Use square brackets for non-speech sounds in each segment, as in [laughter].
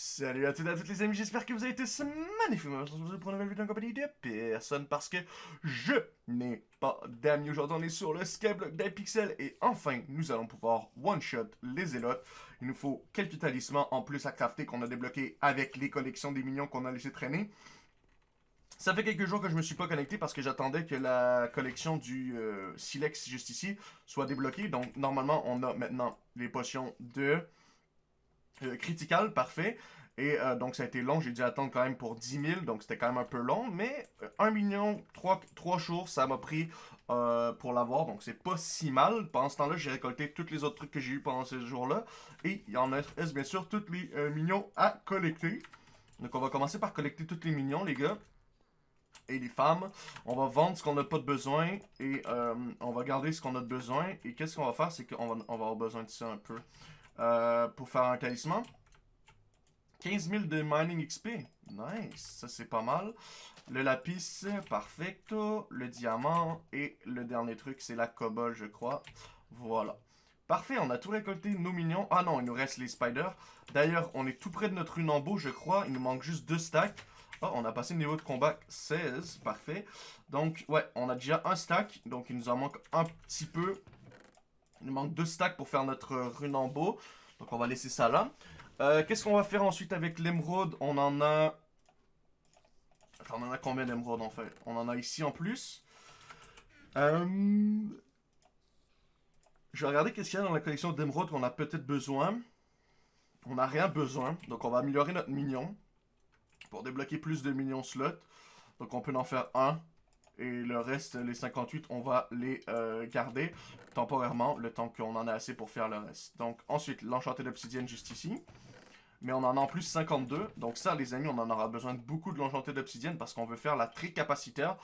Salut à toutes et à toutes les amis, j'espère que vous avez tous magnifiques. Aujourd'hui pour une nouvelle vidéo en compagnie de personne parce que je n'ai pas d'amis. Aujourd'hui on est sur le Skyblock d'Hypixel et enfin nous allons pouvoir one-shot les zélotes. Il nous faut quelques talismans en plus à crafter qu'on a débloqué avec les collections des minions qu'on a laissé traîner. Ça fait quelques jours que je me suis pas connecté parce que j'attendais que la collection du euh, Silex juste ici soit débloquée. Donc normalement on a maintenant les potions de... Euh, critical, parfait. Et euh, donc, ça a été long. J'ai dû attendre quand même pour 10 000. Donc, c'était quand même un peu long. Mais 1 euh, million, 3, 3 jours, ça m'a pris pour l'avoir. Donc, c'est pas si mal. Pendant ce temps-là, j'ai récolté tous les autres trucs que j'ai eu pendant ces jours-là. Et il y en a, bien sûr, tous les millions à collecter. Donc, on va commencer par collecter tous les millions, les gars. Et les femmes. On va vendre ce qu'on n'a pas de besoin. Et on va garder ce qu'on a de besoin. Et qu'est-ce qu'on va faire? C'est qu'on va, on va avoir besoin de ça un peu. Euh, pour faire un talisman. 15 000 de mining XP. Nice, ça c'est pas mal. Le lapis, perfecto. Le diamant. Et le dernier truc, c'est la cobble, je crois. Voilà. Parfait, on a tout récolté, nos minions. Ah non, il nous reste les spiders. D'ailleurs, on est tout près de notre runambo, je crois. Il nous manque juste deux stacks. Oh, on a passé le niveau de combat 16. Parfait. Donc, ouais, on a déjà un stack. Donc, il nous en manque un petit peu. Il nous manque deux stacks pour faire notre runambo. Donc on va laisser ça là. Euh, qu'est-ce qu'on va faire ensuite avec l'émeraude? On en a... Attends, on en a combien d'émeraudes en fait? On en a ici en plus. Euh, je vais regarder qu'est-ce qu'il y a dans la collection d'émeraudes qu'on a peut-être besoin. On n'a rien besoin. Donc on va améliorer notre minion. Pour débloquer plus de minions slots. Donc on peut en faire un. Et le reste, les 58, on va les euh, garder temporairement, le temps qu'on en a assez pour faire le reste. Donc ensuite, l'enchanté d'obsidienne juste ici. Mais on en a en plus 52. Donc ça, les amis, on en aura besoin de beaucoup de l'enchanté d'obsidienne parce qu'on veut faire la tricapacitaire.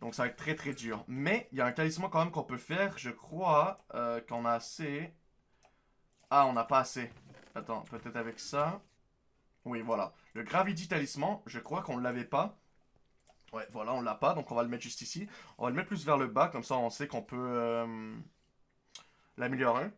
Donc ça va être très très dur. Mais il y a un talisman quand même qu'on peut faire. Je crois euh, qu'on a assez... Ah, on n'a pas assez. Attends, peut-être avec ça. Oui, voilà. Le Gravity Talisman, je crois qu'on ne l'avait pas. Ouais, voilà, on l'a pas, donc on va le mettre juste ici. On va le mettre plus vers le bas, comme ça on sait qu'on peut euh, l'améliorer.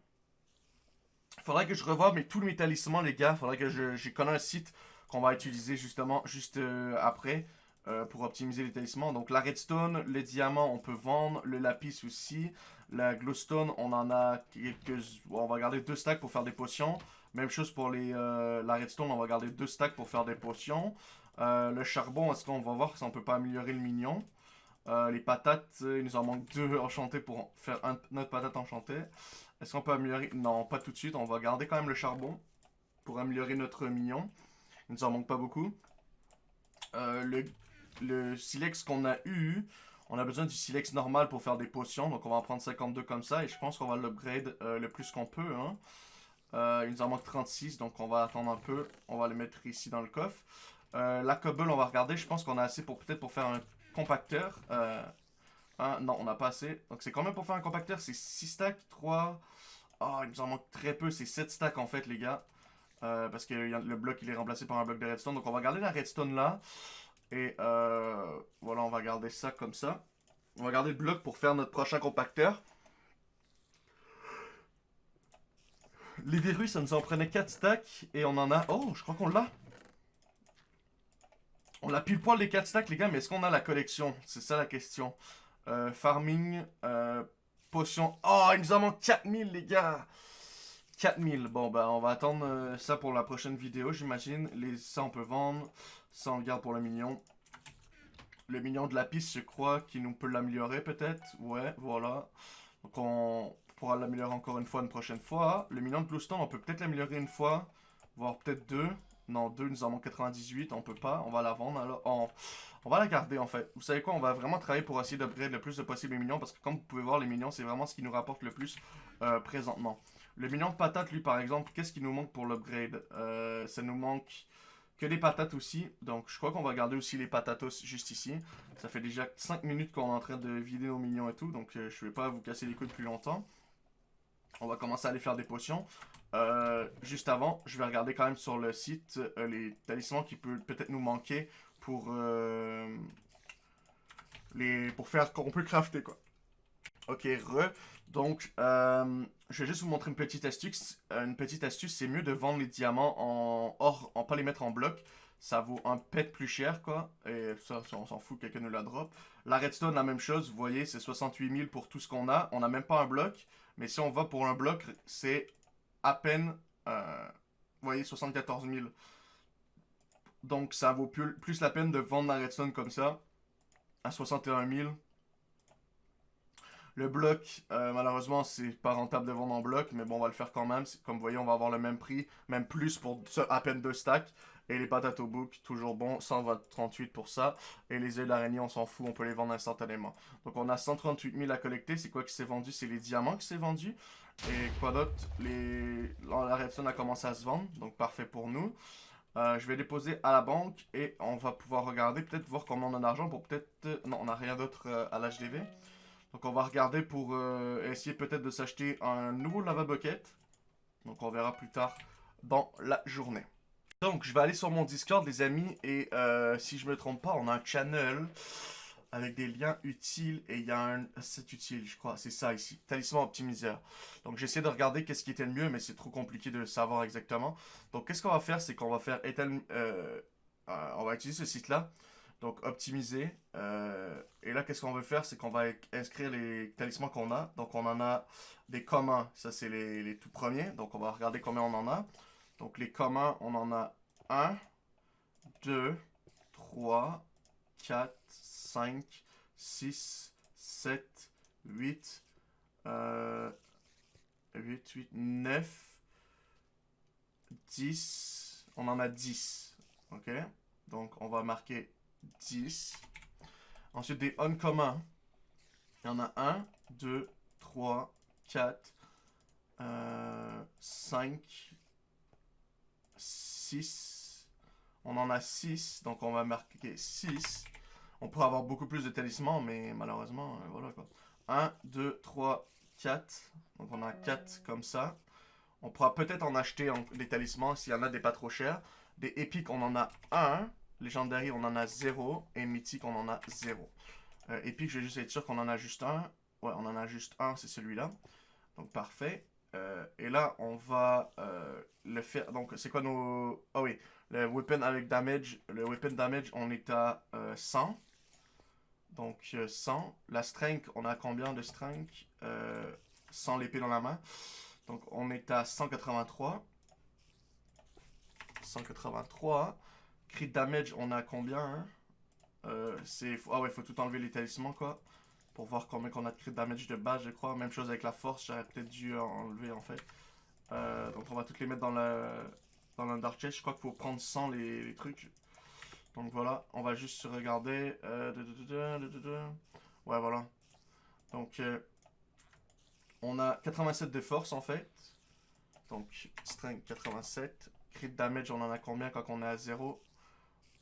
Faudrait que je revoie mais tous mes talismans, les gars. Faudrait que je, je un site qu'on va utiliser justement juste euh, après euh, pour optimiser les talismans. Donc la redstone, les diamants, on peut vendre. Le lapis aussi. La glowstone, on en a quelques... On va garder deux stacks pour faire des potions. Même chose pour les, la redstone, on va garder deux stacks pour faire des potions. Euh, le charbon, est-ce qu'on va voir si on peut pas améliorer le mignon? Euh, Les patates, il nous en manque deux [laughs] enchantées pour faire notre patate enchantée. Est-ce qu'on peut améliorer? Non, pas tout de suite. On va garder quand même le charbon pour améliorer notre mignon. Il nous en manque pas beaucoup. Euh, le, le silex qu'on a eu, on a besoin du silex normal pour faire des potions. Donc on va en prendre 52 comme ça. Et je pense qu'on va l'upgrade le plus qu'on peut. Hein. il nous en manque 36, donc on va attendre un peu. On va le mettre ici dans le coffre. Euh, la cobble, on va regarder. Je pense qu'on a assez pour peut-être pour faire un compacteur. Euh, non, on n'a pas assez. Donc c'est combien pour faire un compacteur? C'est 6 stacks, 3... Oh, il nous en manque très peu. C'est 7 stacks en fait, les gars. Euh, parce que le bloc, il est remplacé par un bloc de redstone. Donc on va garder la redstone là. Et voilà, on va garder ça comme ça. On va garder le bloc pour faire notre prochain compacteur. Les virus, ça nous en prenait 4 stacks. Et on en a... Oh, je crois qu'on l'a. On a pile poil les 4 stacks, les gars, mais est-ce qu'on a la collection? C'est ça la question. Euh, farming, euh, potion. Oh, il nous en manque 4000, les gars 4000. Bon, bah, on va attendre euh, ça pour la prochaine vidéo, j'imagine. Les Ça, on peut vendre. Ça, on garde pour le mignon. Le mignon de la piste, je crois qu'il nous peut l'améliorer, peut-être. Ouais, voilà. Donc, on pourra l'améliorer encore une fois une prochaine fois. Le mignon de Bluestone, on peut peut-être l'améliorer une fois. Voire peut-être deux. Non, 2, nous en manque 98, on peut pas, on va la vendre. Alors, on, on, va la garder en fait. Vous savez quoi, on va vraiment travailler pour essayer d'upgrade le plus de possible les millions parce que comme vous pouvez voir, les millions, c'est vraiment ce qui nous rapporte le plus euh, présentement. Le million de patates, lui, par exemple, qu'est-ce qui nous manque pour l'upgrade? Euh, Ça nous manque que des patates aussi. Donc, je crois qu'on va garder aussi les patatos juste ici. Ça fait déjà 5 minutes qu'on est en train de vider nos millions et tout, donc euh, je vais pas vous casser les couilles plus longtemps. On va commencer à aller faire des potions. Euh, juste avant, je vais regarder quand même sur le site euh, les talismans qui peuvent peut-être nous manquer pour euh, les pour faire qu'on peut crafter quoi. Ok, re. Donc, je vais juste vous montrer une petite astuce. Une petite astuce, c'est mieux de vendre les diamants en or, en pas les mettre en bloc. Ça vaut un pet plus cher, quoi. Et ça, on s'en fout, quelqu'un nous la drop. La redstone, la même chose. Vous voyez, c'est 68 000 pour tout ce qu'on a. On n'a même pas un bloc. Mais si on va pour un bloc, c'est à peine, euh, vous voyez, 74 000. Donc, ça vaut plus, la peine de vendre la redstone comme ça à 61 000 le bloc, euh, malheureusement, c'est pas rentable de vendre en bloc, mais bon, on va le faire quand même. Comme vous voyez, on va avoir le même prix, même plus pour à peine deux stacks. Et les patates au book, toujours bon, 138 pour ça. Et les œufs d'araignée, on s'en fout, on peut les vendre instantanément. Donc on a 138 000 à collecter. C'est quoi qui s'est vendu? C'est les diamants qui s'est vendu. Et quoi d'autre? Les... La redstone a commencé à se vendre, donc parfait pour nous. Euh, je vais déposer à la banque et on va pouvoir regarder, peut-être voir combien on a d'argent pour peut-être... Euh, non, on n'a rien d'autre à l'HDV. Donc on va regarder pour euh, essayer peut-être de s'acheter un nouveau lava bucket. Donc on verra plus tard dans la journée. Donc je vais aller sur mon Discord les amis et euh, si je me trompe pas on a un channel avec des liens utiles et il y a un... C'est utile je crois, c'est ça ici, talisman optimiseur. Donc j'essaie de regarder qu'est-ce qui était le mieux mais c'est trop compliqué de savoir exactement. Donc qu'est-ce qu'on va faire? C'est qu'on va faire... Euh, on va utiliser ce site là. Donc optimiser. Euh, et là, qu'est-ce qu'on veut faire? C'est qu'on va inscrire les talismans qu'on a. Donc on en a des communs. Ça, c'est les, tout premiers. Donc on va regarder combien on en a. Donc les communs, on en a 1, 2, 3, 4, 5, 6, 7, 8, 8, 8, 9, 10. On en a 10. Ok? Donc on va marquer 10. Ensuite, des uncommons. Il y en a 1, 2, 3, 4, 5, 6. On en a 6, donc on va marquer 6. On pourrait avoir beaucoup plus de talismans, mais malheureusement, euh, voilà quoi. 1, 2, 3, 4. Donc on a 4 comme ça. On pourra peut-être en acheter des talismans s'il y en a des pas trop chers. Des épiques, on en a 1. Légendaire, on en a 0. Et mythique, on en a 0. Euh, épique, je vais juste être sûr qu'on en a juste un. Ouais, on en a juste un, c'est celui-là. Donc, parfait. Euh, et là, on va euh, le faire. Donc, c'est quoi nos... Ah oui, le weapon avec damage. Le weapon damage, on est à 100. Donc, 100. La strength, on a combien de strength Sans l'épée dans la main? Donc, on est à 183. 183. Crit damage, on a combien hein? euh, Ah ouais, faut tout enlever les talismans, quoi. Pour voir combien qu'on a de crit damage de base, je crois. Même chose avec la force, j'aurais peut-être dû enlever, en fait. Euh, donc on va toutes les mettre dans la, dans la dark chest. Je crois qu'il faut prendre 100 les, trucs. Donc voilà, on va juste se regarder. Euh, ouais, voilà. Donc, on a 87 de force, en fait. Donc, strength 87. Crit damage, on en a combien quand on est à 0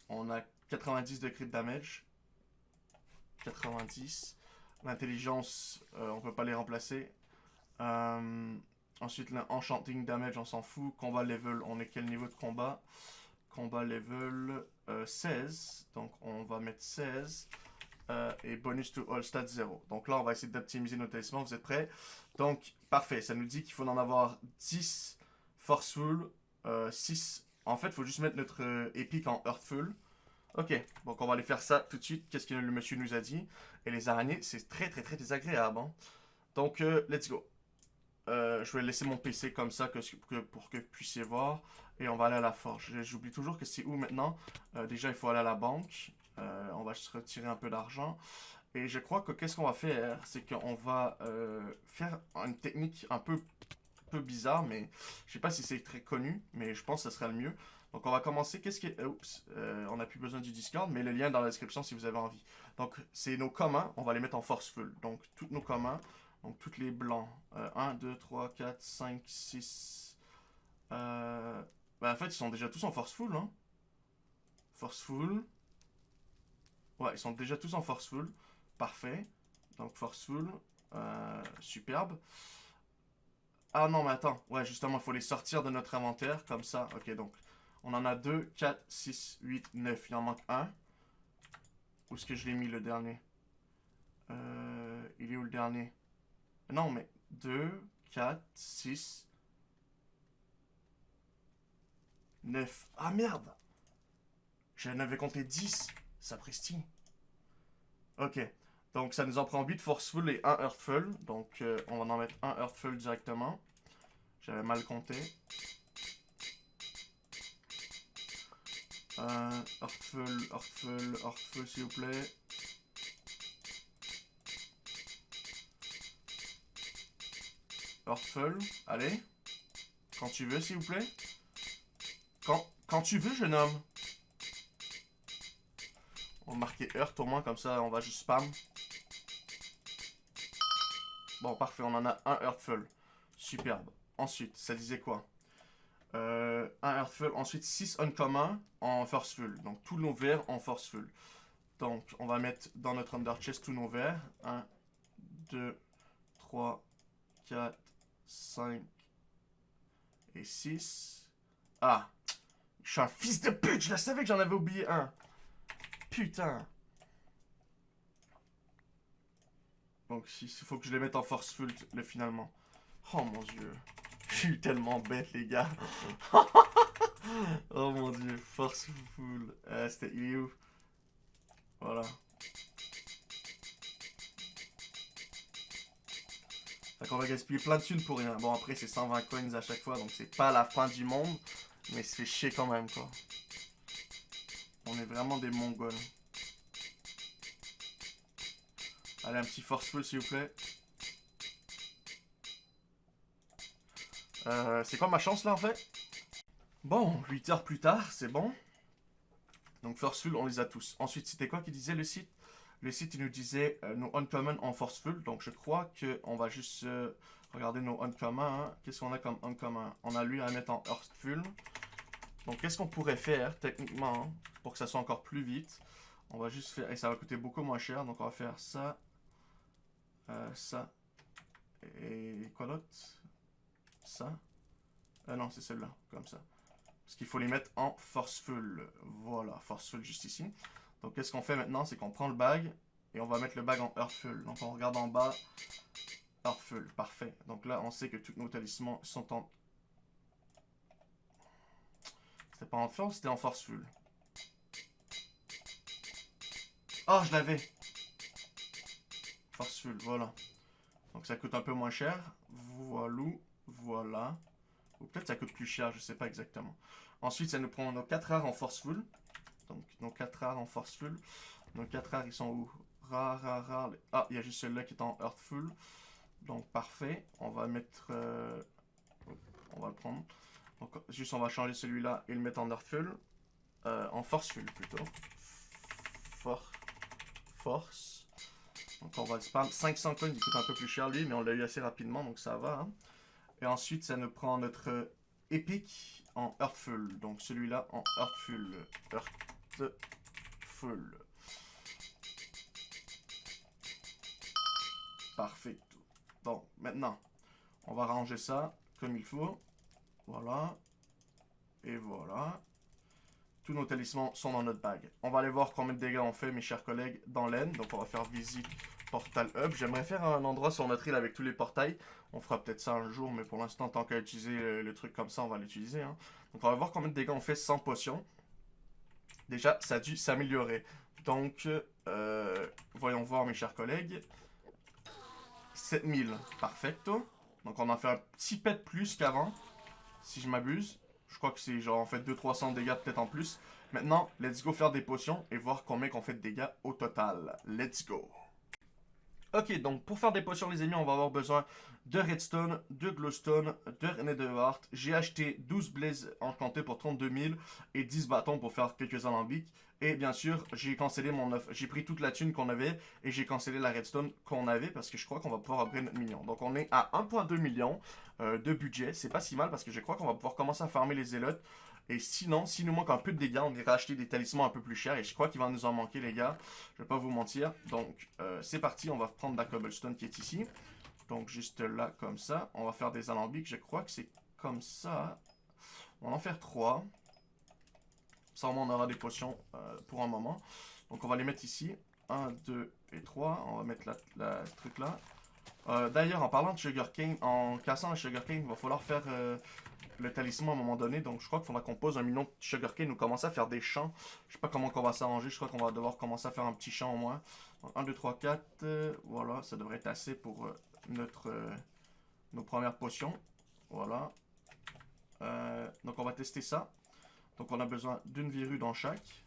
on a 90 de crit damage. 90. L'intelligence, euh, on peut pas les remplacer. Euh, ensuite, l'enchanting damage, on s'en fout. Combat level, on est quel niveau de combat? Combat level 16. Euh, Donc, on va mettre 16. et bonus to all stats 0. Donc là, on va essayer d'optimiser nos talismans. Vous êtes prêts? Donc, parfait. Ça nous dit qu'il faut en avoir 10 forceful, 6 en fait, il faut juste mettre notre euh, épique en Earthful. Ok, donc on va aller faire ça tout de suite. Qu'est-ce que le monsieur nous a dit? Et les araignées, c'est très très très désagréable. Hein. Donc, euh, let's go. Euh, je vais laisser mon PC comme ça pour que vous puissiez voir. Et on va aller à la forge. J'oublie toujours que c'est où maintenant? déjà, il faut aller à la banque. on va juste retirer un peu d'argent. Et je crois que qu'est-ce qu'on va faire? C'est qu'on va faire une technique un peu peu bizarre, mais je sais pas si c'est très connu, mais je pense que ce serait le mieux. Donc on va commencer. Qu'est-ce euh, on n'a plus besoin du Discord, mais le lien est dans la description si vous avez envie. Donc c'est nos communs, on va les mettre en forceful. Donc tous nos communs, donc tous les blancs. 1, 2, 3, 4, 5, 6... Euh... Ben, en fait, ils sont déjà tous en forceful, hein. Forceful. Ouais, ils sont déjà tous en forceful. Parfait. Donc forceful. Euh, superbe. Ah non, mais attends. Ouais, justement, il faut les sortir de notre inventaire, comme ça. Ok, donc, on en a 2, 4, 6, 8, 9. Il en manque un. Où est-ce que je l'ai mis, le dernier? Euh, Il est où, le dernier? Non, mais 2, 4, 6, 9. Ah merde J'en avais compté 10. Sapristi. Ok. Donc ça nous en prend 8 Forceful et 1 Earthful. Donc euh, on va en mettre 1 Earthful directement. J'avais mal compté. Euh, Earthful, Earthful, Earthful s'il vous plaît. Earthful, allez. Quand tu veux s'il vous plaît. Quand, quand tu veux jeune homme. On va marquer Earth au moins, comme ça on va juste spam. Bon, parfait, on en a un Earthful. Superbe. Ensuite, ça disait quoi? Euh, Un Earthful, ensuite 6 Uncommon en Forceful. Donc tous nos verts en Forceful. Donc on va mettre dans notre Under Chest tous nos verts. 1, 2, 3, 4, 5 et 6. Ah Je suis un fils de pute Je la savais que j'en avais oublié un Putain Donc il faut que je les mette en force full le finalement. Oh mon dieu. Je suis tellement bête les gars. [laughs] oh mon dieu. Force full. Euh, C'était il est où? Voilà. Fait qu'on va gaspiller plein de thunes pour rien. Bon après c'est 120 coins à chaque fois donc c'est pas la fin du monde. Mais c'est chier quand même quoi. On est vraiment des mongols. Allez, un petit forceful s'il vous plaît. Euh, c'est quoi ma chance là en fait? Bon, 8 heures plus tard, c'est bon. Donc forceful, on les a tous. Ensuite, c'était quoi qui disait le site? Le site, il nous disait euh, nos uncommon en forceful. Donc je crois qu'on va juste euh, regarder nos uncommon. Hein. Qu'est-ce qu'on a comme uncommon? On a lui à mettre en earthful. Donc qu'est-ce qu'on pourrait faire techniquement pour que ça soit encore plus vite? On va juste faire... Et ça va coûter beaucoup moins cher. Donc on va faire ça, euh, ça. Et quoi d'autre? Ça? Euh, non, c'est celle-là, comme ça. Parce qu'il faut les mettre en forceful. Voilà, forceful juste ici. Donc, qu'est-ce qu'on fait maintenant? C'est qu'on prend le bag et on va mettre le bag en earthful. Donc, on regarde en bas. Earthful, parfait. Donc là, on sait que tous nos talismans sont en... C'était pas en force, c'était en forceful. Oh, je l'avais Forceful, voilà. Donc ça coûte un peu moins cher. Voilà, voilà. Ou peut-être ça coûte plus cher, je sais pas exactement. Ensuite, ça nous prend nos 4 rares en forceful. Donc nos 4 rares en forceful. Nos 4 rares, ils sont où? Rares, rares, rares. Ah, il y a juste celui-là qui est en earthful. Donc parfait. On va mettre... Euh, on va le prendre. Donc juste on va changer celui-là et le mettre en earthful. Euh, en forceful plutôt. For... Force. Donc on va le spam. 500 coins, il coûte un peu plus cher lui, mais on l'a eu assez rapidement, donc ça va. Hein. Et ensuite, ça nous prend notre Epic en Earthful. Donc celui-là en Earthful. Earthful. Parfait. Bon, maintenant, on va ranger ça comme il faut. Voilà. Et voilà. Tous nos talismans sont dans notre bague. On va aller voir combien de dégâts on fait, mes chers collègues, dans l'aine. Donc, on va faire visite portal hub. J'aimerais faire un endroit sur notre île avec tous les portails. On fera peut-être ça un jour, mais pour l'instant, tant qu'à utiliser le, truc comme ça, on va l'utiliser. Hein. Donc, on va voir combien de dégâts on fait sans potion. Déjà, ça a dû s'améliorer. Donc, euh, voyons voir, mes chers collègues. 7000, perfecto. Donc, on en fait un petit pet plus qu'avant, si je m'abuse. Je crois que c'est genre en fait 200-300 dégâts peut-être en plus. Maintenant, let's go faire des potions et voir combien qu'on fait de dégâts au total. Let's go. Ok, donc pour faire des potions les amis, on va avoir besoin de redstone, de glowstone, de netherheart. J'ai acheté 12 blazes enchantés pour 32 000 et 10 bâtons pour faire quelques alambics. Et bien sûr, j'ai cancellé mon offre. J'ai pris toute la thune qu'on avait et j'ai cancellé la redstone qu'on avait parce que je crois qu'on va pouvoir upgrade notre million. Donc on est à 1.2 million euh, de budget. C'est pas si mal parce que je crois qu'on va pouvoir commencer à farmer les zélotes. Et sinon, s'il nous manque un peu de dégâts, on ira acheter des talismans un peu plus chers. Et je crois qu'il va nous en manquer, les gars. Je vais pas vous mentir. Donc, euh, c'est parti. On va prendre la cobblestone qui est ici. Donc, juste là, comme ça. On va faire des alambics. Je crois que c'est comme ça. On va en faire trois. Ça, on aura des potions euh, pour un moment. Donc, on va les mettre ici. 1, 2 et 3. On va mettre la, truc là. Euh, D'ailleurs, en parlant de Sugarcane, en cassant la Sugarcane, il va falloir faire le talisman à un moment donné. Donc je crois qu'il faudra qu'on pose un million de Sugarcane ou commencer à faire des champs. Je sais pas comment on va s'arranger. Je crois qu'on va devoir commencer à faire un petit champ au moins. 1, 2, 3, 4. voilà, ça devrait être assez pour euh, notre, euh, nos premières potions. Voilà. Euh, donc on va tester ça. Donc on a besoin d'une verrue dans chaque.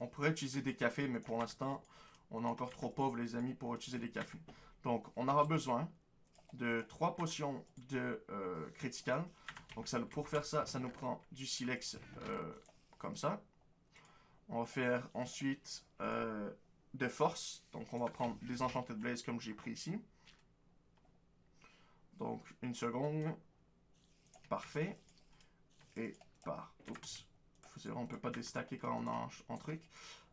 On pourrait utiliser des cafés, mais pour l'instant, on est encore trop pauvre les amis pour utiliser des cafés. Donc on aura besoin de 3 potions de euh, critical. Donc pour faire ça, ça nous prend du silex euh, comme ça. On va faire ensuite euh, de force. Donc on va prendre des enchantés de blaze comme j'ai pris ici. Donc une seconde. Parfait. Et par... Oups. Vrai, on peut pas déstacker quand on a un, truc.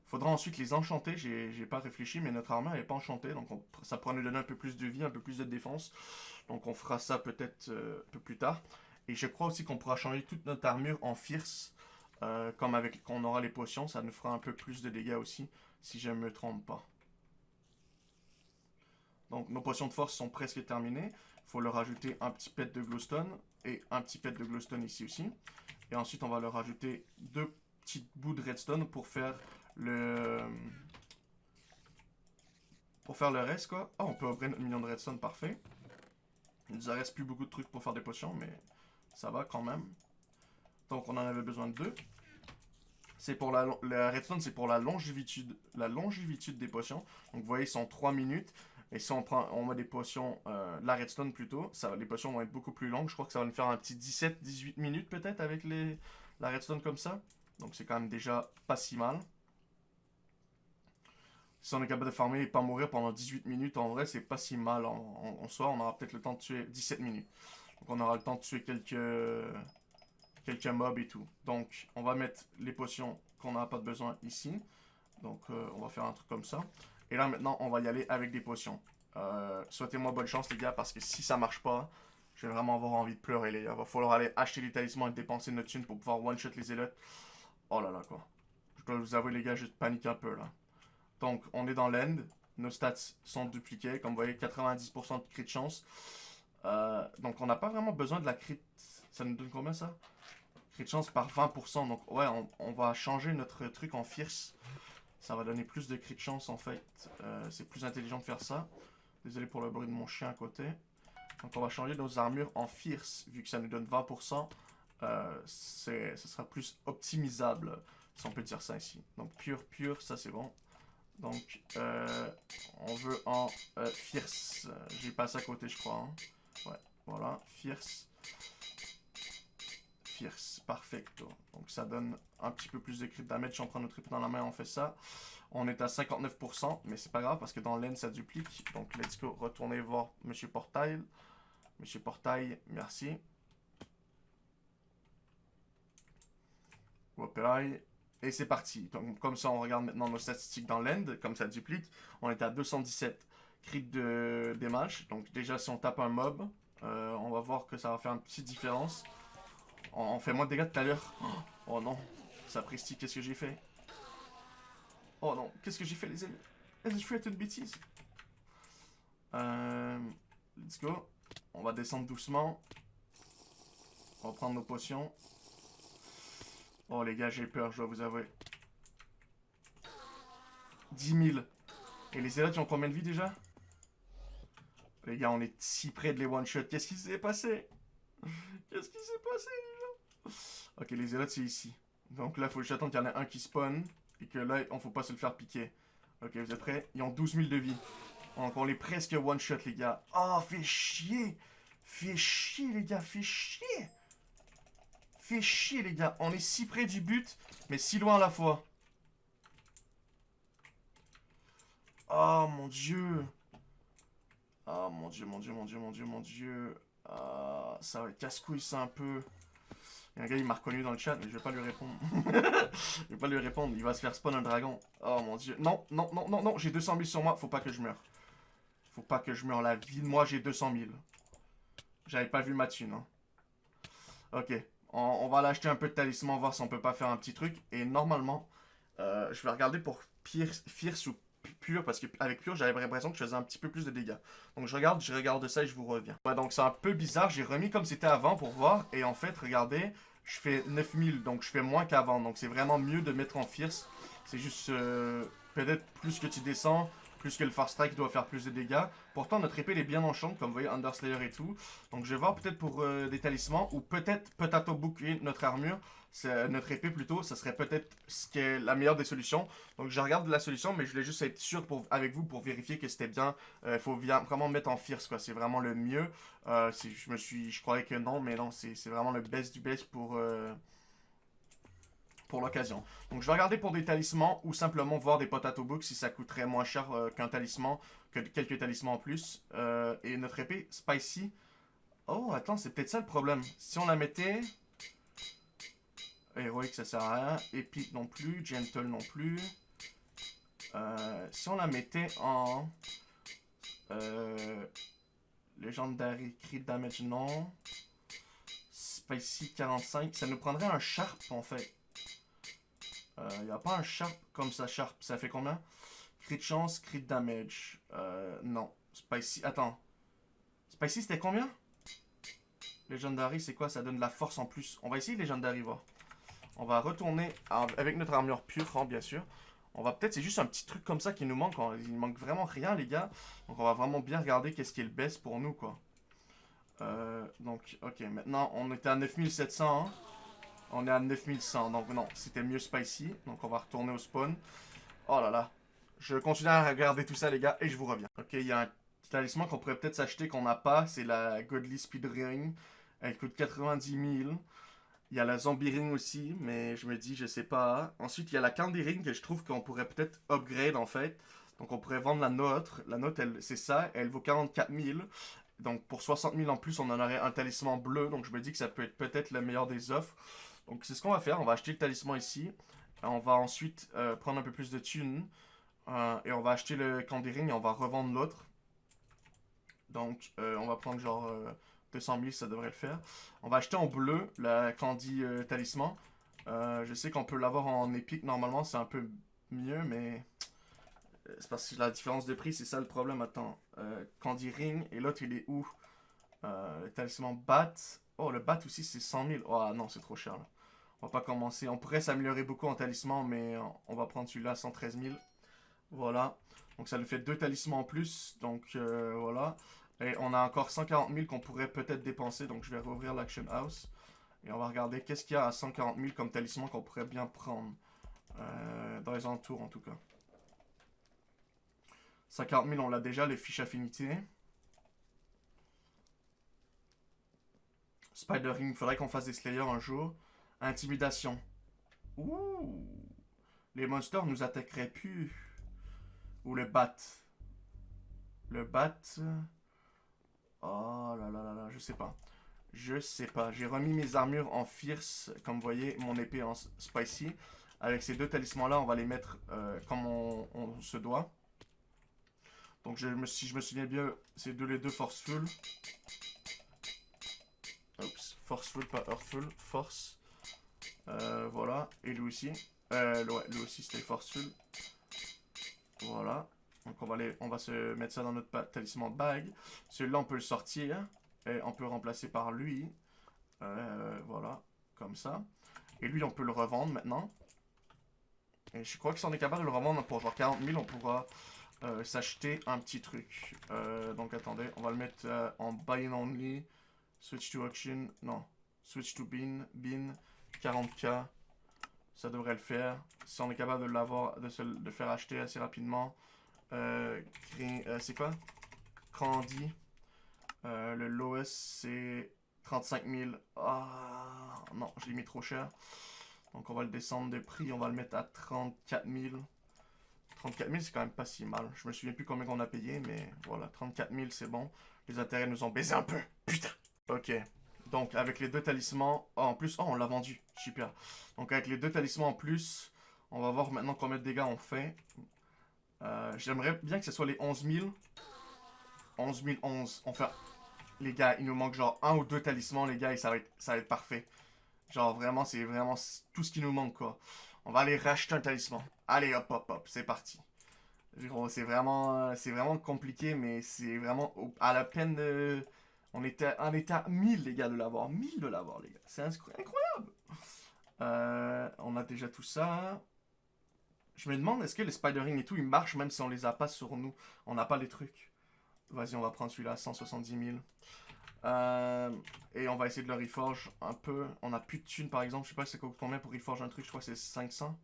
Faudra ensuite les enchanter. J'ai pas réfléchi, mais notre armure n'est pas enchantée. Donc on, ça pourra nous donner un peu plus de vie, un peu plus de défense. Donc on fera ça peut-être euh, un peu plus tard. Et je crois aussi qu'on pourra changer toute notre armure en fierce. Euh, comme avec quand on aura les potions, ça nous fera un peu plus de dégâts aussi, si je ne me trompe pas. Donc nos potions de force sont presque terminées. Il faut leur rajouter un petit pet de glowstone et un petit pet de glowstone ici aussi. Et ensuite on va leur rajouter deux petits bouts de redstone pour faire le... Pour faire le reste quoi. Oh on peut ouvrir notre million de redstone, parfait. Il nous reste plus beaucoup de trucs pour faire des potions, mais ça va quand même. Donc on en avait besoin de deux. C'est pour la, redstone, c'est pour la longévité, la longévité des potions. Donc vous voyez, ils sont 3 minutes. Et si on prend, on met des potions, euh, la redstone plutôt, ça, les potions vont être beaucoup plus longues. Je crois que ça va nous faire un petit 17-18 minutes peut-être avec les, la redstone comme ça. Donc c'est quand même déjà pas si mal. Si on est capable de farmer et pas mourir pendant 18 minutes, en vrai, c'est pas si mal en, en, soi. On aura peut-être le temps de tuer 17 minutes. Donc on aura le temps de tuer quelques, quelques mobs et tout. Donc on va mettre les potions qu'on n'a pas besoin ici. Donc euh, on va faire un truc comme ça. Et là maintenant, on va y aller avec des potions. Euh, Souhaitez-moi bonne chance les gars, parce que si ça marche pas, je vais vraiment avoir envie de pleurer les gars. Va falloir aller acheter les talismans et dépenser notre thune pour pouvoir one-shot les élotes. Oh là là quoi. Je dois vous avouer les gars, je panique un peu là. Donc, on est dans l'end. Nos stats sont dupliqués. Comme vous voyez, 90% de crit de chance. Euh, donc, on n'a pas vraiment besoin de la crit. Ça nous donne combien ça? Crit chance par 20%. Donc, ouais, on, va changer notre truc en fierce. Ça va donner plus de crit chance en fait. Euh, C'est plus intelligent de faire ça. Désolé pour le bruit de mon chien à côté. Donc, on va changer nos armures en fierce. Vu que ça nous donne 20%. Euh, ce sera plus optimisable. Si on peut dire ça ici. Donc, pur, pur, ça c'est bon. Donc, euh, on veut en fierce. J'ai passé à côté, je crois. Hein. Ouais, voilà, fierce. Fierce, perfecto. Donc, ça donne un petit peu plus de crit damage. On prend notre épée dans la main, on fait ça. On est à 59%, mais c'est pas grave parce que dans l'aine, ça duplique. Donc, let's go, retourner voir Monsieur Portail. Monsieur Portail, merci. Opérail. Et c'est parti. Donc, comme ça, on regarde maintenant nos statistiques dans l'end, comme ça duplique. On est à 217 crit de damage. Donc déjà, si on tape un mob, euh, on va voir que ça va faire une petite différence. On, fait moins de dégâts tout à l'heure. Oh non, sapristi, qu'est-ce que j'ai fait? Oh non, qu'est-ce que j'ai fait les amis? Est-ce que je fais une bêtise euh, Let's go. On va descendre doucement. On va prendre nos potions. Oh les gars, j'ai peur, je dois vous avouer. 10 000. Et les élotes, ils ont combien de vie déjà? Les gars, on est si près de les one-shot. Qu'est-ce qui s'est passé? Qu'est-ce qui s'est passé les gens? Ok, les élotes, c'est ici. Donc là, faut juste attendre qu'il y en ait un qui spawn. Et que là, on faut pas se le faire piquer. Ok, vous êtes prêts? Ils ont 12 000 de vie. Donc on est presque one-shot, les gars. Oh, fait chier Fait chier, les gars, fait chier fait chier, les gars. On est si près du but, mais si loin à la fois. Oh, mon Dieu. Oh, mon Dieu, mon Dieu, mon Dieu, mon Dieu, mon Dieu. Ah, ça va être casse-couille, ça, un peu. Il y a un gars, il m'a reconnu dans le chat, mais je vais pas lui répondre. [laughs] je vais pas lui répondre. Il va se faire spawn un dragon. Oh, mon Dieu. Non, non, non, non, non. J'ai 200 000 sur moi. Faut pas que je meure. Faut pas que je meure. La vie de moi, j'ai 200 000. J'avais pas vu ma thune. Ok. On, on va l'acheter un peu de talisman, voir si on peut pas faire un petit truc. Et normalement, euh, je vais regarder pour Fierce ou pur, parce qu'avec pur, j'avais l'impression que je faisais un petit peu plus de dégâts. Donc je regarde, je regarde ça et je vous reviens. Donc c'est un peu bizarre, j'ai remis comme c'était avant pour voir, et en fait, regardez, je fais 9000, donc je fais moins qu'avant. Donc c'est vraiment mieux de mettre en fierce. C'est juste, euh, peut-être plus que tu descends, plus que le Far Strike doit faire plus de dégâts. Pourtant, notre épée elle est bien enchante, comme vous voyez, Underslayer et tout. Donc je vais voir peut-être pour euh, des talismans, ou peut-être Potato Bouquet, notre armure, euh, notre épée plutôt, ça serait peut-être ce qui est la meilleure des solutions. Donc je regarde la solution, mais je voulais juste être sûr pour, avec vous pour vérifier que c'était bien. Il euh, faut vraiment mettre en fierce, quoi. C'est vraiment le mieux. je me suis, je croyais que non, mais non, c'est vraiment le best du best pour pour l'occasion. Donc je vais regarder pour des talismans ou simplement voir des potato books si ça coûterait moins cher euh, qu'un talisman, que quelques talismans en plus. Euh, et notre épée spicy. Oh, attends, c'est peut-être ça le problème. Si on la mettait... Héroïque, ça sert à rien. Épique non plus. Gentle non plus. Euh, si on la mettait en... Legendary Crit Damage, non. Spicy 45. Ça nous prendrait un Sharp, en fait. Il euh, n'y a pas un Sharp comme ça, Sharp. Ça fait combien? Crit chance, crit damage. Euh, non. Spicy. Attends. Spicy, c'était combien? Legendary, c'est quoi? Ça donne de la force en plus. On va essayer Legendary, voir. On va retourner avec notre armure pure, hein, bien sûr. On va peut-être, c'est juste un petit truc comme ça qui nous manque. Hein. Il manque vraiment rien, les gars. Donc, on va vraiment bien regarder qu'est-ce qui est le best pour nous, quoi. Euh, donc, ok, maintenant, on était à 9700, hein. On est à 9100, donc non, c'était mieux spicy. Donc on va retourner au spawn. Oh là là. Je continue à regarder tout ça, les gars, et je vous reviens. Ok, il y a un talisman qu'on pourrait peut-être s'acheter qu'on n'a pas. C'est la Godly Speed Ring. Elle coûte 90 000. Il y a la Zombie Ring aussi, mais je me dis, je sais pas. Ensuite, il y a la Candy Ring que je trouve qu'on pourrait peut-être upgrade, en fait. Donc on pourrait vendre la nôtre. La nôtre, c'est ça. Elle vaut 44 000. Donc pour 60 000 en plus, on en aurait un talisman bleu. Donc je me dis que ça peut être peut-être la meilleure des offres. Donc c'est ce qu'on va faire, on va acheter le talisman ici. On va ensuite euh, prendre un peu plus de thunes. Euh, et on va acheter le Candy Ring et on va revendre l'autre. Donc euh, on va prendre genre 200 000, ça devrait le faire. On va acheter en bleu la Candy Talisman. je sais qu'on peut l'avoir en épique normalement, c'est un peu mieux, mais... C'est parce que la différence de prix, c'est ça le problème. Attends, Candy Ring et l'autre il est où? Le talisman Bat. Oh, le Bat aussi c'est 100 000. Oh non, c'est trop cher là. On va pas commencer. On pourrait s'améliorer beaucoup en talisman, mais on va prendre celui-là, 113 000. Voilà. Donc ça nous fait deux talismans en plus. Donc euh, voilà. Et on a encore 140 000 qu'on pourrait peut-être dépenser. Donc je vais rouvrir l'Action House. Et on va regarder qu'est-ce qu'il y a à 140 000 comme talisman qu'on pourrait bien prendre. Euh, dans les entours en tout cas. 140 000 on l'a déjà, les fiches affinités. Spider Ring, il faudrait qu'on fasse des Slayers un jour. Intimidation. Ouh. Les monsters nous attaqueraient plus. Ou le bat. Le bat. Oh là là là là, je sais pas. Je sais pas. J'ai remis mes armures en fierce. Comme vous voyez, mon épée en spicy. Avec ces deux talismans-là, on va les mettre euh, comme on, se doit. Donc, si je me souviens bien, c'est deux les deux forceful. Oups, forceful, pas earthful. Force. Euh, voilà. Et lui aussi. Euh, lui aussi, c'était forceful. Voilà. Donc on va, aller, on va se mettre ça dans notre talisman bag. Celui-là, on peut le sortir. Et on peut le remplacer par lui. Euh, voilà. Comme ça. Et lui, on peut le revendre maintenant. Et je crois que si on est capable de le revendre pour genre 40 000, on pourra s'acheter un petit truc. Donc attendez, on va le mettre en buy only. Switch to auction. Non. Switch to bin. Bin. 40k, ça devrait le faire. Si on est capable de l'avoir, de se le faire acheter assez rapidement. Euh, euh, c'est quoi? Candy. Euh, le lowest, c'est 35 000. Ah, non, je l'ai mis trop cher. Donc on va le descendre de prix, on va le mettre à 34 000. 34 000, c'est quand même pas si mal. Je me souviens plus combien on a payé, mais voilà, 34 000, c'est bon. Les intérêts nous ont baisé un peu. Putain. Ok. Donc, avec les deux talismans... Oh, en plus... Oh, on l'a vendu. Super. Donc, avec les deux talismans en plus, on va voir maintenant combien de dégâts on fait. Euh, j'aimerais bien que ce soit les 11 000. 11 011. On fait... Les gars, il nous manque genre un ou deux talismans, les gars, et ça va être, ça va être parfait. Genre, vraiment, c'est vraiment tout ce qui nous manque, quoi. On va aller racheter un talisman. Allez, hop, hop, hop, c'est parti. C'est vraiment, c'est vraiment compliqué, mais c'est vraiment à la peine de... On était, à 1000, les gars, de l'avoir. 1000 de l'avoir, les gars. C'est incroyable. Euh, on a déjà tout ça. Je me demande, est-ce que les Spider-Ring et tout, ils marchent même si on les a pas sur nous? On n'a pas les trucs. Vas-y, on va prendre celui-là, 170 000. Euh, et on va essayer de le reforge un peu. On a plus de thunes, par exemple. Je sais pas c'est combien pour reforge un truc. Je crois que c'est 500.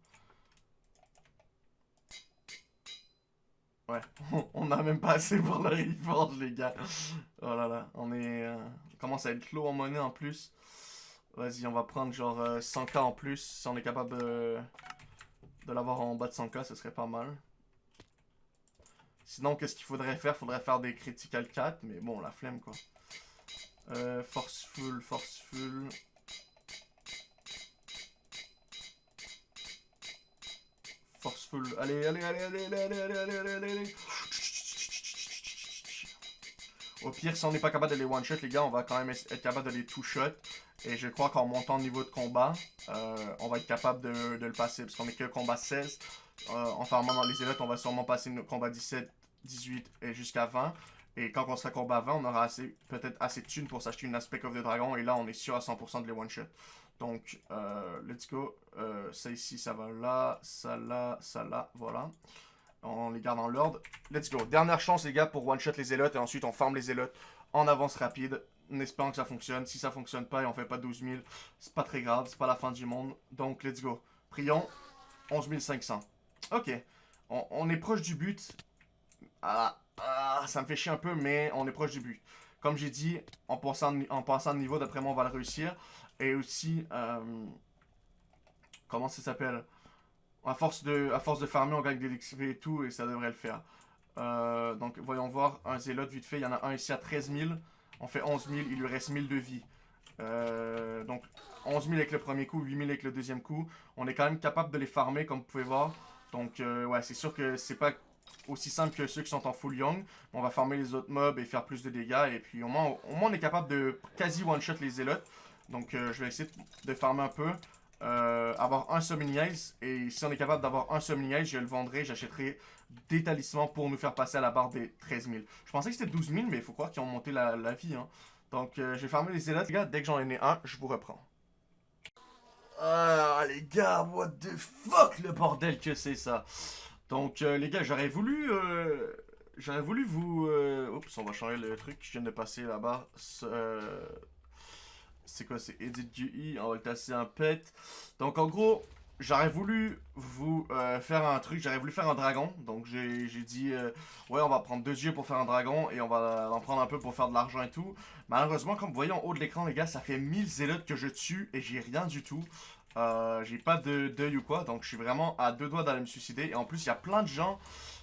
Ouais, [laughs] on a même pas assez pour le reforge, les gars. Oh là là, on est... Euh, on commence à être clos en monnaie en plus. Vas-y, on va prendre genre 100k euh, en plus. Si on est capable de, l'avoir en bas de 100k, ce serait pas mal. Sinon, qu'est-ce qu'il faudrait faire? Faudrait faire des critical 4, mais bon, la flemme quoi. Euh, forceful, forceful. Forceful. Allez, allez, allez, allez, allez, allez, allez, allez, allez, allez. Au pire, si on n'est pas capable de les one-shot, les gars, on va quand même être capable de les two-shot. Et je crois qu'en montant le niveau de combat, euh, on va être capable de, le passer. Parce qu'on est que combat 16. Euh, en farmant les élites, on va sûrement passer le combat 17, 18 et jusqu'à 20. Et quand on sera combat 20, on aura peut-être assez de thunes pour s'acheter une Aspect of the Dragon. Et là, on est sûr à 100% de les one-shot. Donc, euh, let's go. Euh, ça ici, ça va là. Ça là, ça là. Voilà. On les garde en l'ordre. Let's go. Dernière chance, les gars, pour one-shot les élotes. Et ensuite, on farm les élotes en avance rapide. En espérant que ça fonctionne. Si ça fonctionne pas et on fait pas 12 000, c'est pas très grave. C'est pas la fin du monde. Donc, let's go. Prions. 11 500. Ok. On, est proche du but. Ah, ah, ça me fait chier un peu, mais on est proche du but. Comme j'ai dit, en passant, en passant de niveau, d'après moi, on va le réussir. Et aussi, euh, comment ça s'appelle? À force, de, farmer, on gagne des XP et tout, et ça devrait le faire. Euh, donc, voyons voir. Un zélote, vite fait. Il y en a un ici à 13 000. On fait 11 000. Il lui reste 1000 de vie. Euh, donc, 11 000 avec le premier coup, 8 000 avec le deuxième coup. On est quand même capable de les farmer, comme vous pouvez voir. Donc, ouais, c'est sûr que c'est pas aussi simple que ceux qui sont en full young. On va farmer les autres mobs et faire plus de dégâts. Et puis, au moins, au moins on est capable de quasi one-shot les zélotes. Donc, je vais essayer de farmer un peu. Euh, avoir un Summoning Eyes. Et si on est capable d'avoir un Summoning Eyes, je le vendrai, j'achèterai des talismans pour nous faire passer à la barre des 13 000. Je pensais que c'était 12 000, mais il faut croire qu'ils ont monté la, vie. Hein. Donc, euh, je vais fermer les zélotes, les gars. Dès que j'en ai un, je vous reprends. Ah, les gars, what the fuck, le bordel que c'est ça. Donc, euh, les gars, j'aurais voulu... J'aurais voulu vous... Oups, on va changer le truc. Je viens de passer là-bas c'est quoi, c'est Edit GE, on va le tasser un pet. Donc en gros, j'aurais voulu vous euh, faire un truc, j'aurais voulu faire un dragon. Donc j'ai dit, euh, ouais, on va prendre deux yeux pour faire un dragon et on va en prendre un peu pour faire de l'argent et tout. Malheureusement, comme vous voyez en haut de l'écran, les gars, ça fait 1000 zélotes que je tue et j'ai rien du tout. Euh, j'ai pas de deuil ou quoi, donc je suis vraiment à deux doigts d'aller me suicider. Et en plus, il y a plein de gens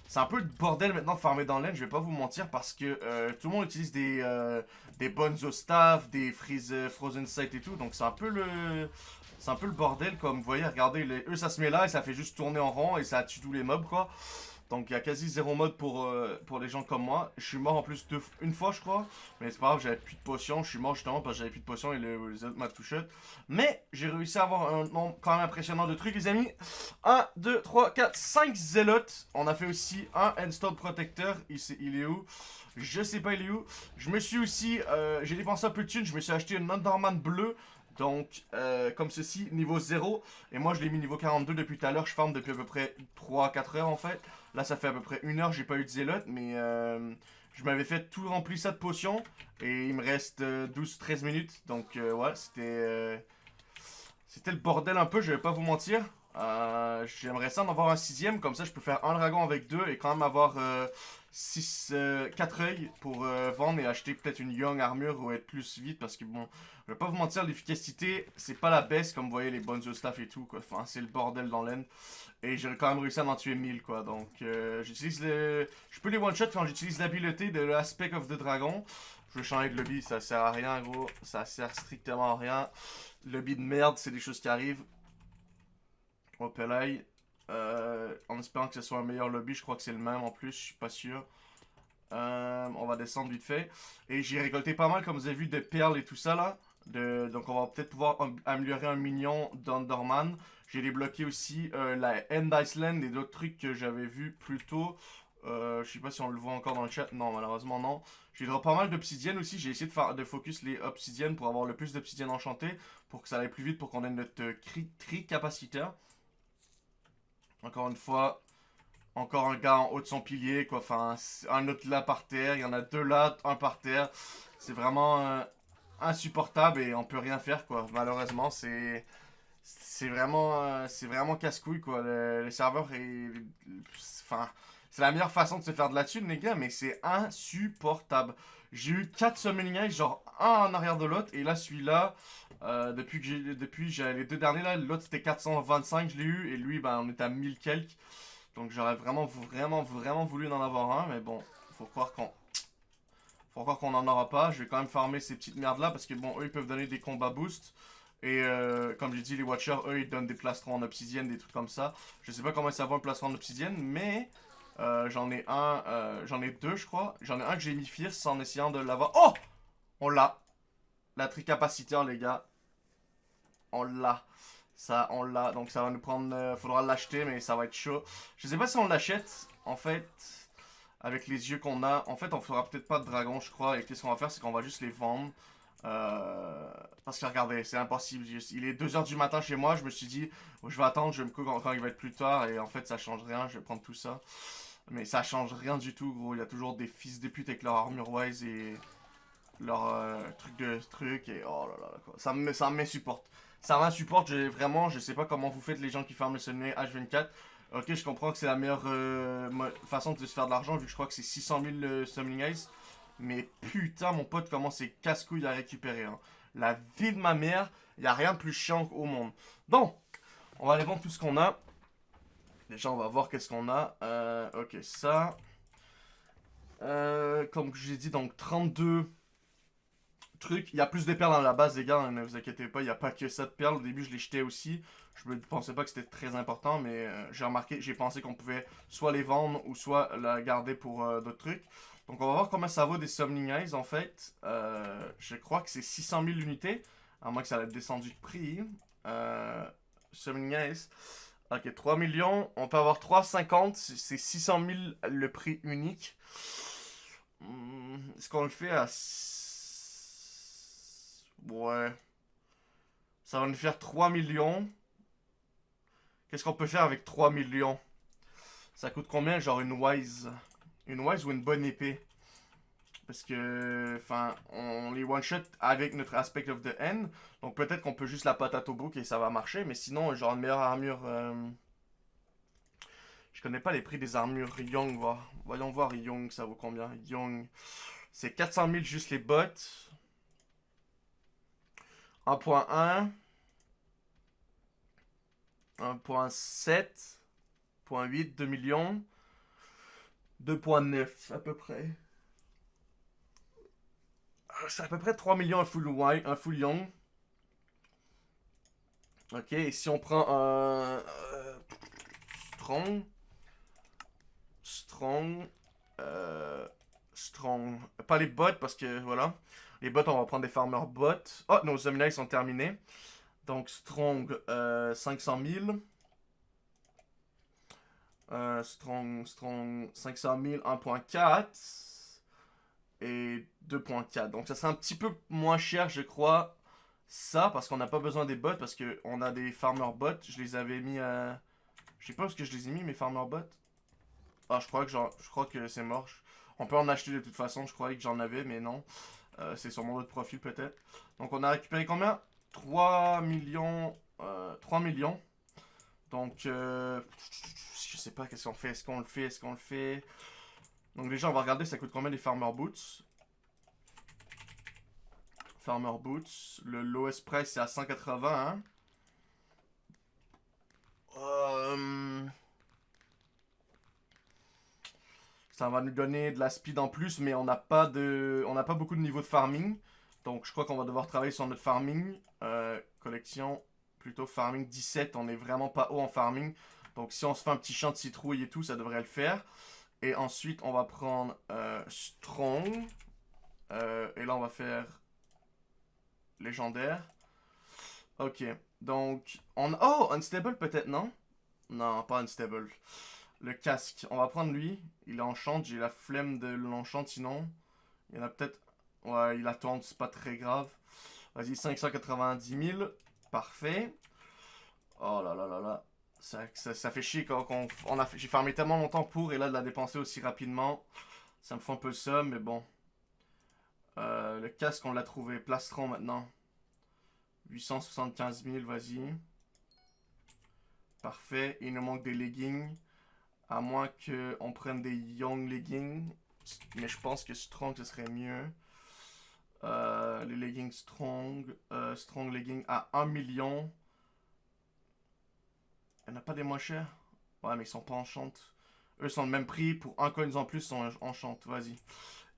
c'est un peu le bordel maintenant de farmer dans l'aine, je vais pas vous mentir, parce que euh, tout le monde utilise des, euh, des Bonzo Staff, des freeze, euh, Frozen Sight et tout, donc c'est un peu le... C'est un peu le bordel, comme vous voyez, regardez, eux ça se met là et ça fait juste tourner en rond et ça tue tous les mobs quoi. Donc il y a quasi zéro mode pour, euh, pour les gens comme moi. Je suis mort en plus une fois je crois. Mais c'est pas grave, j'avais plus de potions. Je suis mort justement parce que j'avais plus de potions et le, les autres m'a touché. Mais j'ai réussi à avoir un nombre quand même impressionnant de trucs les amis. 1, 2, 3, 4, 5 zélotes. On a fait aussi un Endstone Protector. Il, il est où? Je sais pas il est où. Je me suis aussi, euh, j'ai dépensé un peu de thunes. Je me suis acheté un Underman bleu. Donc, euh, comme ceci, niveau 0. Et moi, je l'ai mis niveau 42 depuis tout à l'heure. Je farm depuis à peu près 3-4 heures, en fait. Là, ça fait à peu près 1 heure. J'ai pas eu de zélote, mais euh, je m'avais fait tout rempli ça de potions. Et il me reste 12-13 euh, minutes. Donc, ouais, c'était... c'était le bordel un peu, je vais pas vous mentir. J'aimerais ça en avoir un sixième, comme ça je peux faire un dragon avec deux et quand même avoir 6, 4 œils pour vendre et acheter peut-être une young armure ou être plus vite parce que bon, je vais pas vous mentir, l'efficacité, c'est pas la baisse comme vous voyez les bonnes staff et tout, quoi. Enfin, c'est le bordel dans l'end. Et j'ai quand même réussi à en tuer 1000, quoi. Donc, euh, j'utilise le... Je peux les one-shot quand j'utilise l'habileté de l'aspect of the dragon. Je vais changer de lobby, ça sert à rien, gros. Ça sert strictement à rien. Lobby de merde, c'est des choses qui arrivent. Hop euh, en espérant que ce soit un meilleur lobby, je crois que c'est le même en plus, je suis pas sûr. Euh, on va descendre vite fait. Et j'ai récolté pas mal, comme vous avez vu, de perles et tout ça là donc on va peut-être pouvoir améliorer un minion d'Underman. J'ai débloqué aussi euh, la End Iceland et d'autres trucs que j'avais vus plus tôt. Euh, je sais pas si on le voit encore dans le chat. Non, malheureusement, non. J'ai drop pas mal d'obsidienne aussi. J'ai essayé de, faire, de focus les obsidiennes pour avoir le plus d'obsidienne enchantée. Pour que ça aille plus vite, pour qu'on ait notre euh, tri capaciteur. Encore une fois, encore un gars en haut de son pilier, quoi. Enfin, un autre là par terre. Il y en a deux là, un par terre. C'est vraiment euh, insupportable et on peut rien faire, quoi. Malheureusement, c'est... C'est vraiment, euh, vraiment casse-couille, quoi. Le, serveur est... Enfin, c'est la meilleure façon de se faire de la thune, les gars, mais c'est insupportable. J'ai eu 4 summoning genre un en arrière de l'autre, et là, celui-là, euh, depuis que j'ai, depuis, les deux derniers, là, l'autre c'était 425, je l'ai eu, et lui, ben, on était à 1000 quelques. Donc j'aurais vraiment, vraiment, vraiment voulu en avoir un, mais bon, faut croire qu'on... Faut croire qu'on en aura pas. Je vais quand même farmer ces petites merdes là, parce que bon, eux, ils peuvent donner des combats boost. Et euh, comme j'ai dit, les Watchers, eux, ils donnent des plastrons en obsidienne, des trucs comme ça. Je sais pas comment ça va un plastron en obsidienne, mais euh, j'en ai un, euh, j'en ai deux, je crois. J'en ai un que j'ai mis fierce en essayant de l'avoir. Oh On l'a. La tricapaciteur, les gars. On l'a. Ça, on l'a. Donc ça va nous prendre... Euh, faudra l'acheter, mais ça va être chaud. Je sais pas si on l'achète, en fait, avec les yeux qu'on a. En fait, on fera peut-être pas de dragon, je crois. Et qu'est-ce qu'on va faire, c'est qu'on va juste les vendre. Euh, parce que regardez, c'est impossible. Il est 2h du matin chez moi. Je me suis dit, je vais attendre, je vais me couper quand il va être plus tard. Et en fait, ça change rien. Je vais prendre tout ça. Mais ça change rien du tout, gros. Il y a toujours des fils de pute avec leur armure wise et leur euh, truc de truc. Et oh là là, quoi. Ça m'insupporte. Ça m'insupporte. Vraiment, je sais pas comment vous faites les gens qui ferment le sommeil H24. Ok, je comprends que c'est la meilleure euh, façon de se faire de l'argent vu que je crois que c'est 600 000 euh, Summoning Ice. Mais putain, mon pote, comment c'est casse-couille à récupérer. Hein. La vie de ma mère, il a rien de plus chiant au monde. Donc, on va aller vendre tout ce qu'on a. Déjà, on va voir qu'est-ce qu'on a. Euh, ok, ça. Euh, comme je l'ai dit, donc 32 trucs. Il y a plus de perles dans la base, les gars. Hein, ne vous inquiétez pas, il n'y a pas que ça de perles. Au début, je les jetais aussi. Je ne pensais pas que c'était très important, mais euh, j'ai remarqué, j'ai pensé qu'on pouvait soit les vendre ou soit la garder pour d'autres trucs. Donc, on va voir comment ça vaut des Summoning Eyes, en fait. je crois que c'est 600 000 unités, à moins que ça ait descendu de prix. Summoning Eyes. Ok, 3 millions. On peut avoir 3,50. C'est 600 000 le prix unique. Hmm, est-ce qu'on le fait à... Ouais. Ça va nous faire 3 millions. Qu'est-ce qu'on peut faire avec 3 millions? Ça coûte combien Genre une Wise? Une Wise ou une bonne épée? Parce que, enfin, on les one-shot avec notre Aspect of the End. Donc peut-être qu'on peut juste la patate au bouc et ça va marcher. Mais sinon, genre une meilleure armure... Euh, je connais pas les prix des armures Young. Voyons voir Young, ça vaut combien? Young, c'est 400 000 juste les bottes. 1.1. 1.7. 1.8, 2 millions. 2.9 à peu près c'est à peu près 3 millions un full white, un full young. Ok, et si on prend un... Euh, strong. Strong. Euh, strong. Pas les bots parce que voilà. Les bots, on va prendre des farmer bots. Oh, nos ils sont terminés. Donc strong euh, 500 000. Euh, strong, strong 500 000, 1.4 et 2.4. Donc ça serait un petit peu moins cher, je crois, ça, parce qu'on n'a pas besoin des bots, parce qu'on a des farmer bots. Je les avais mis à... Je sais pas où ce que je les ai mis, mes farmer bots. Ah, je crois que, je crois que c'est mort. On peut en acheter de toute façon, je croyais que j'en avais, mais non. Euh, c'est sur mon autre profil peut-être. Donc on a récupéré combien? 3 millions... 3 euh, millions. Donc, euh, je sais pas qu'est-ce qu'on fait? Est-ce qu'on le fait? Est-ce qu'on le fait? Donc déjà, on va regarder ça coûte combien les Farmer Boots? Farmer Boots. Le lowest price, c'est à 180. Hein? Euh, ça va nous donner de la speed en plus, mais on n'a pas de, on n'a pas beaucoup de niveau de farming. Donc je crois qu'on va devoir travailler sur notre farming. Euh, collection, plutôt farming 17. On est vraiment pas haut en farming. Donc si on se fait un petit champ de citrouille et tout, ça devrait le faire. Et ensuite, on va prendre euh, Strong. Euh, et là, on va faire légendaire. Ok. Donc, on... Oh, unstable peut-être, non? Non, pas unstable. Le casque, on va prendre lui. Il enchante, j'ai la flemme de l'enchant sinon. Il y en a peut-être... Ouais, il attend, c'est pas très grave. Vas-y, 590 000. Parfait. Oh là là là là. Ça, ça, fait chier quand, on a j'ai farmé tellement longtemps pour et là de la dépenser aussi rapidement. Ça me fait un peu ça, mais bon. Euh, le casque, on l'a trouvé. Plastron maintenant. 875 000, vas-y. Parfait. Il nous manque des leggings. À moins qu'on prenne des young leggings. Mais je pense que strong, ce serait mieux. Euh, les leggings strong. Euh, strong leggings à 1 million. Il n'y a pas des moins chers? Ouais, mais ils sont pas en Eux sont le même prix. Pour un coin en plus, ils sont en Vas-y.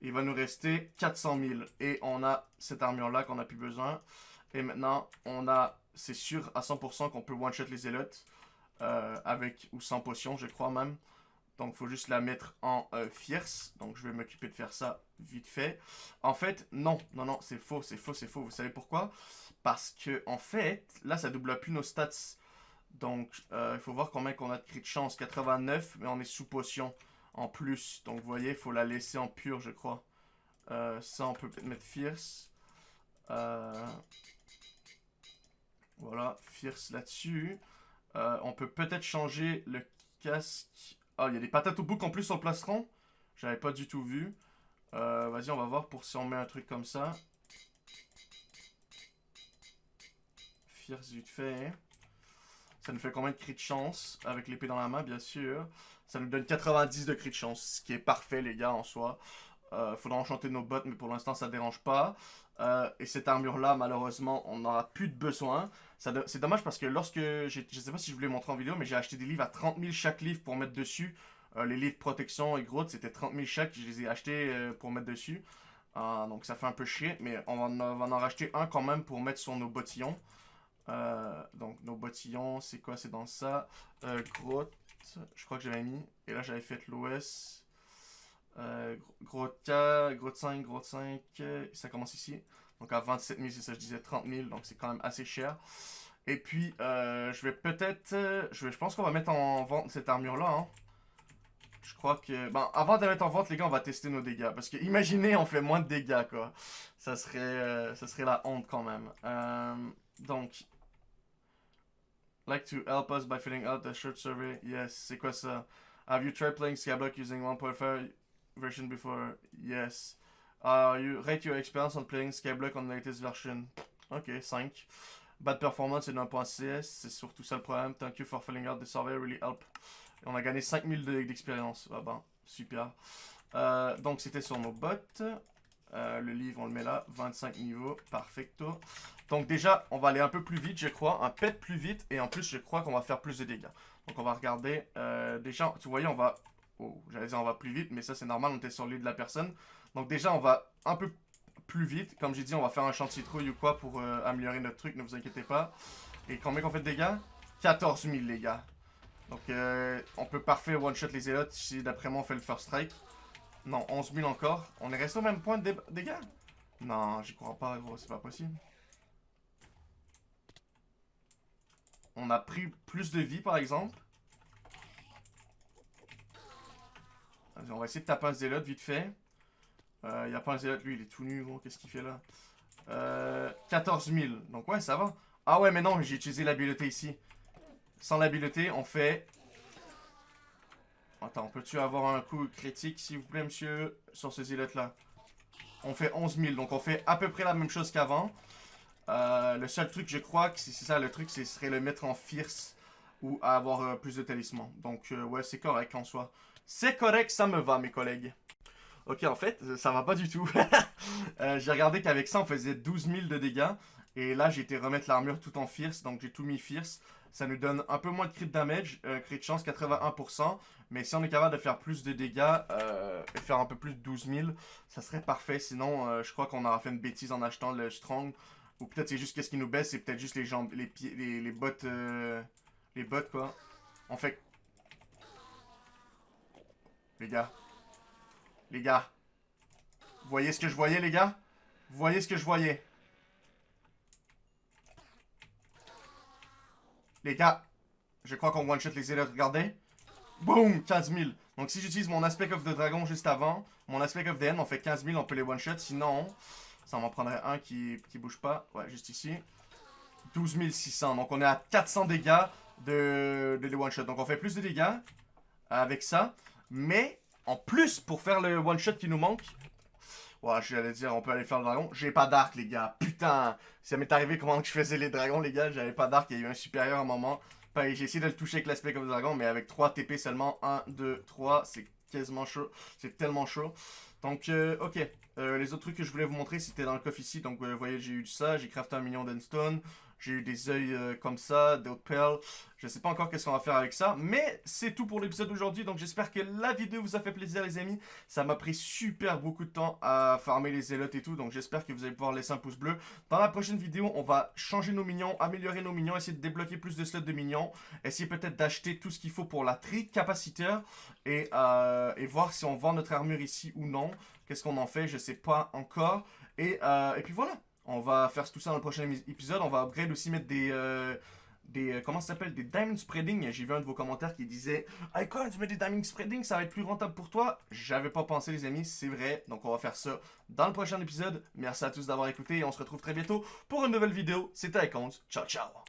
Il va nous rester 400 000. Et on a cette armure-là qu'on n'a plus besoin. Et maintenant, on a, c'est sûr à 100% qu'on peut one-shot les zélotes. Euh, avec ou sans potion, je crois même. Donc, faut juste la mettre en euh, fierce. Donc, je vais m'occuper de faire ça vite fait. En fait, non, non, non, c'est faux, c'est faux, c'est faux. Vous savez pourquoi? Parce que, en fait, là, ça double plus nos stats. Donc, euh, il faut voir combien qu'on a de crit chance. 89, mais on est sous potion en plus. Donc, vous voyez, il faut la laisser en pure, je crois. ça, on peut mettre fierce. Voilà, fierce là-dessus. Euh, on peut peut-être changer le casque. Ah, il y a des patates au bouc en plus sur le plastron. J'avais pas du tout vu. Euh, vas-y, on va voir pour si on met un truc comme ça. Fierce vite fait. Ça nous fait combien de crit de chance? Avec l'épée dans la main, bien sûr. Ça nous donne 90 de crit de chance, ce qui est parfait, les gars, en soi. Euh, faudra enchanter nos bottes, mais pour l'instant, ça dérange pas. Euh, et cette armure-là, malheureusement, on n'aura plus de besoin. C'est dommage parce que lorsque... Je sais pas si je voulais montrer en vidéo, mais j'ai acheté des livres à 30 000 chaque livre pour mettre dessus. Euh, les livres protection et gros, c'était 30 000 chaque. Je les ai achetés euh, pour mettre dessus. donc ça fait un peu chier, mais on va, en, racheter un quand même pour mettre sur nos bottillons. donc nos bottillons, c'est quoi? C'est dans ça. grotte, je crois que j'avais mis. Et là j'avais fait l'OS. Euh, gros 4, gros 5, gros 5, ça commence ici. Donc à 27 000, c'est ça, je disais 30 000, donc c'est quand même assez cher. Et puis, euh, je vais peut-être... Euh, je, pense qu'on va mettre en vente cette armure-là. Hein. Je crois que... Ben, avant de la mettre en vente, les gars, on va tester nos dégâts. Parce que, imaginez, on fait moins de dégâts, quoi. Ça serait, ça serait la honte, quand même. donc... Like to help us by filling out the short survey. Yes, c'est quoi ça? Have you tried playing Skyblock using 1.5 version before. Yes. Uh, you rate your experience on playing Skyblock on the latest version. Ok, 5. Bad performance et 1.6, c'est surtout ça le problème. Thank you for filling out the survey, really help. On a gagné 5000 d'expérience. Ah ben, super. Euh, donc c'était sur nos bottes. Euh, le livre, on le met là. 25 niveaux, perfecto. Donc déjà, on va aller un peu plus vite, je crois. Un pet plus vite. Et en plus, je crois qu'on va faire plus de dégâts. Donc on va regarder. Euh, déjà, tu voyez, on va Oh, j'allais dire on va plus vite, mais ça c'est normal, on était sur l'île de la personne. Donc déjà, on va un peu plus vite. Comme j'ai dit, on va faire un champ de citrouille ou quoi pour euh, améliorer notre truc, ne vous inquiétez pas. Et combien qu'on fait de dégâts? 14 000 les gars. Donc euh, on peut parfait one-shot les élotes si d'après moi on fait le first strike. Non, 11 000 encore. On est resté au même point de dégâts? Non, j'y crois pas c'est pas possible. On a pris plus de vie par exemple. On va essayer de taper un zélote vite fait. Il euh, n'y a pas un zélote, lui, il est tout nu. Qu'est-ce qu'il fait là? Euh, 14 000. Donc ouais, ça va. Ah ouais, mais non, j'ai utilisé l'habileté ici. Sans l'habileté, on fait... Attends, peux-tu avoir un coup critique, s'il vous plaît, monsieur, sur ce zélote-là? On fait 11 000, donc on fait à peu près la même chose qu'avant. Euh, le seul truc, je crois, que c'est ça, le truc, ce serait le mettre en fierce ou avoir euh, plus de talisman. Donc, ouais, c'est correct en soi. C'est correct, ça me va, mes collègues. Ok, en fait, ça va pas du tout. [laughs] Euh, j'ai regardé qu'avec ça, on faisait 12 000 de dégâts. Et là, j'ai été remettre l'armure tout en fierce, donc j'ai tout mis fierce. Ça nous donne un peu moins de crit damage, euh, crit chance 81%. Mais si on est capable de faire plus de dégâts euh, et faire un peu plus de 12 000, ça serait parfait. Sinon, euh, je crois qu'on aura fait une bêtise en achetant le strong. Ou peut-être c'est juste qu'est-ce qui nous baisse, c'est peut-être juste les jambes, les pieds, les, bottes, les bottes quoi. On fait les gars. Les gars. Vous voyez ce que je voyais, les gars? Vous voyez ce que je voyais? Les gars, je crois qu'on one-shot les élites. Regardez. Boom 15 000. Donc si j'utilise mon Aspect of the Dragon juste avant, mon Aspect of the End, on fait 15 000, on peut les one-shot. Sinon, ça m'en prendrait un qui, qui bouge pas. Ouais, juste ici. 12 600. Donc on est à 400 dégâts de, de les one-shot. Donc on fait plus de dégâts avec ça. Mais en plus, pour faire le one-shot qui nous manque, Ouais, j'allais dire, on peut aller faire le dragon. J'ai pas d'arc, les gars. Putain, ça m'est arrivé comment que je faisais les dragons, les gars. J'avais pas d'arc, il y a eu un supérieur à un moment. j'ai essayé de le toucher avec l'aspect comme dragon, mais avec 3 TP seulement. 1, 2, 3, c'est quasiment chaud. C'est tellement chaud. Donc, euh, ok. Euh, les autres trucs que je voulais vous montrer, c'était dans le coffre ici. Donc, vous voyez, j'ai eu ça. J'ai crafté un million d'endstone. J'ai eu des œils euh, comme ça, d'autres perles. Je sais pas encore qu'est-ce qu'on va faire avec ça. Mais c'est tout pour l'épisode d'aujourd'hui. Donc j'espère que la vidéo vous a fait plaisir les amis. Ça m'a pris super beaucoup de temps à farmer les zélotes et tout. Donc j'espère que vous allez pouvoir laisser un pouce bleu. Dans la prochaine vidéo, on va changer nos minions, améliorer nos minions, essayer de débloquer plus de slots de minions. Essayer peut-être d'acheter tout ce qu'il faut pour la tri capaciteur. Et, euh, et voir si on vend notre armure ici ou non. Qu'est-ce qu'on en fait, je sais pas encore. Et, euh, et puis voilà. On va faire tout ça dans le prochain épisode. On va upgrade aussi mettre des... Euh, des, euh, comment ça s'appelle? Des diamond spreading. J'ai vu un de vos commentaires qui disait Hey quoi, tu mets des diamond spreading, ça va être plus rentable pour toi. J'avais pas pensé les amis, c'est vrai. Donc on va faire ça dans le prochain épisode. Merci à tous d'avoir écouté et on se retrouve très bientôt pour une nouvelle vidéo. C'était Icons. Ciao ciao